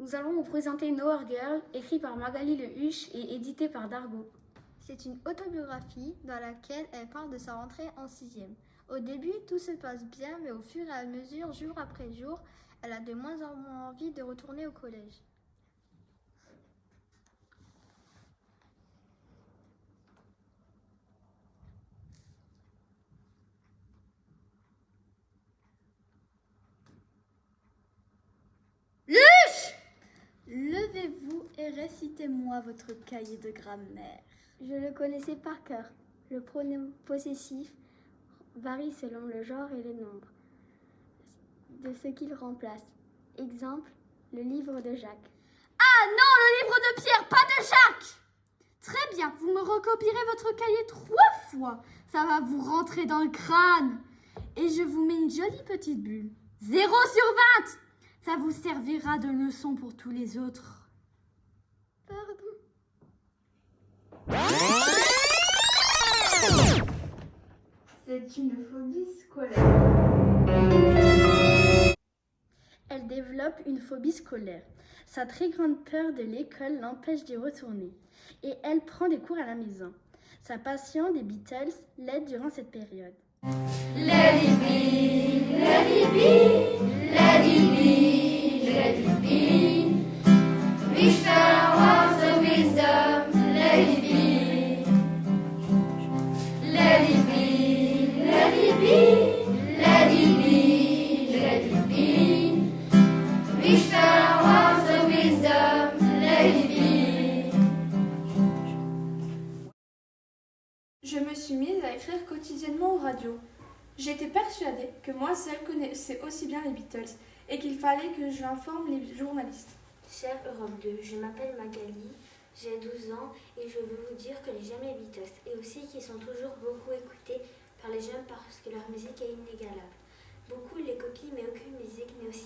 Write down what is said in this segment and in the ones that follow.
Nous allons vous présenter Nowhere Girl, écrit par Magali Le Huche et édité par Dargo. C'est une autobiographie dans laquelle elle parle de sa rentrée en sixième. Au début, tout se passe bien, mais au fur et à mesure, jour après jour, elle a de moins en moins envie de retourner au collège. Levez-vous et récitez-moi votre cahier de grammaire. Je le connaissais par cœur. Le pronom possessif varie selon le genre et le nombre de ce qu'il remplace. Exemple, le livre de Jacques. Ah non, le livre de Pierre, pas de Jacques Très bien, vous me recopierez votre cahier trois fois. Ça va vous rentrer dans le crâne. Et je vous mets une jolie petite bulle. Zéro sur 20 Ça vous servira de leçon pour tous les autres. C'est une phobie scolaire. Elle développe une phobie scolaire. Sa très grande peur de l'école l'empêche d'y retourner. Et elle prend des cours à la maison. Sa passion des Beatles l'aide durant cette période. Let it be, let it be, let it be, Je me suis mise à écrire quotidiennement aux radios. J'étais persuadée que moi seule connaissais aussi bien les Beatles et qu'il fallait que je informe les journalistes. Chère Europe 2, je m'appelle Magali, j'ai 12 ans et je veux vous dire que les j'aime les Beatles et aussi qu'ils sont toujours beaucoup écoutés par les jeunes parce que leur musique est inégalable. Beaucoup les copient mais aucune musique n'est aussi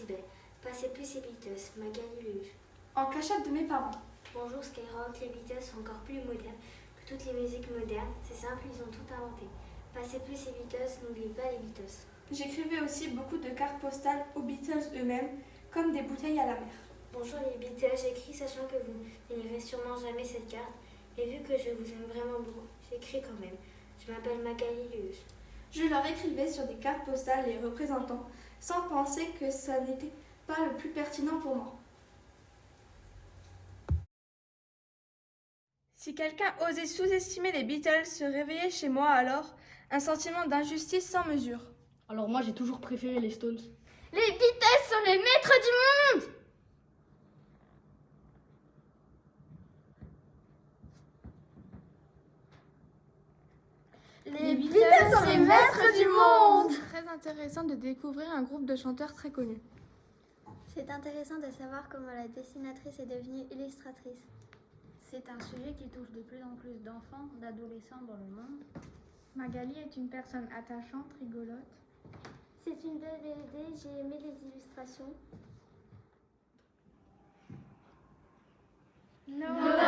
Passez plus ces Beatles, Magali Luge. En cachette de mes parents. Bonjour Skyrock, les Beatles sont encore plus modernes que toutes les musiques modernes. C'est simple, ils ont tout inventé. Passez plus ces Beatles, n'oubliez pas les Beatles. J'écrivais aussi beaucoup de cartes postales aux Beatles eux-mêmes, comme des bouteilles à la mer. Bonjour les Beatles, j'écris sachant que vous n'élirez sûrement jamais cette carte. Et vu que je vous aime vraiment beaucoup, j'écris quand même. Je m'appelle Magali Luge. Je leur écrivais sur des cartes postales les représentants, sans penser que ça n'était pas le plus pertinent pour moi. Si quelqu'un osait sous-estimer les Beatles, se réveillait chez moi alors un sentiment d'injustice sans mesure. Alors moi j'ai toujours préféré les Stones. Les Beatles sont les maîtres du monde Les Beatles sont les maîtres du monde Très intéressant de découvrir un groupe de chanteurs très connus. C'est intéressant de savoir comment la dessinatrice est devenue illustratrice. C'est un sujet qui touche de plus en plus d'enfants, d'adolescents dans le monde. Magali est une personne attachante, rigolote. C'est une belle BD, j'ai aimé les illustrations. No.